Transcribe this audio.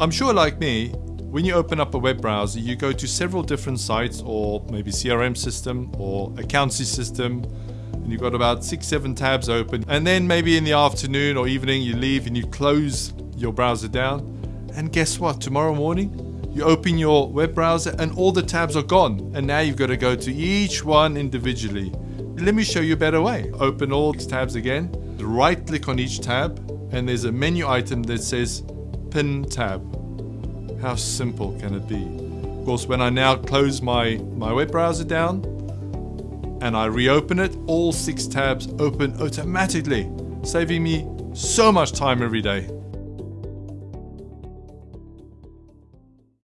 I'm sure like me, when you open up a web browser, you go to several different sites or maybe CRM system or accountancy system and you've got about six, seven tabs open. And then maybe in the afternoon or evening, you leave and you close your browser down. And guess what? Tomorrow morning, you open your web browser and all the tabs are gone. And now you've got to go to each one individually. Let me show you a better way. Open all tabs again, right click on each tab, and there's a menu item that says Pin tab. How simple can it be? Of course, when I now close my, my web browser down and I reopen it, all six tabs open automatically, saving me so much time every day.